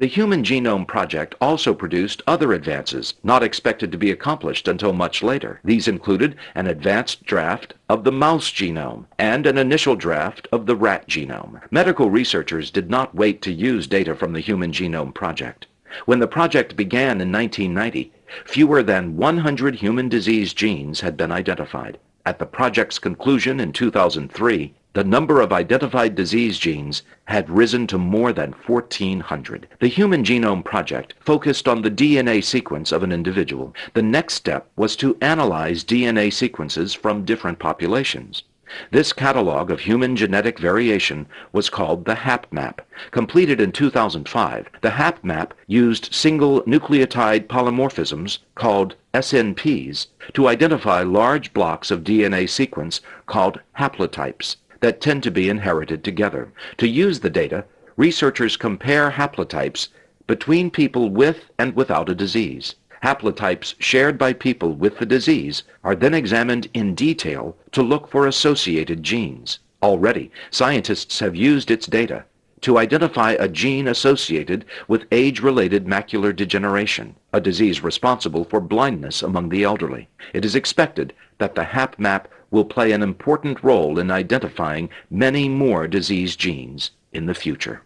The Human Genome Project also produced other advances not expected to be accomplished until much later. These included an advanced draft of the mouse genome and an initial draft of the rat genome. Medical researchers did not wait to use data from the Human Genome Project. When the project began in 1990, fewer than 100 human disease genes had been identified. At the project's conclusion in 2003, the number of identified disease genes had risen to more than 1,400. The Human Genome Project focused on the DNA sequence of an individual. The next step was to analyze DNA sequences from different populations. This catalog of human genetic variation was called the HapMap. Completed in 2005, the HapMap used single nucleotide polymorphisms called SNPs to identify large blocks of DNA sequence called haplotypes that tend to be inherited together. To use the data, researchers compare haplotypes between people with and without a disease. Haplotypes shared by people with the disease are then examined in detail to look for associated genes. Already, scientists have used its data to identify a gene associated with age-related macular degeneration, a disease responsible for blindness among the elderly. It is expected that the HapMap will play an important role in identifying many more disease genes in the future.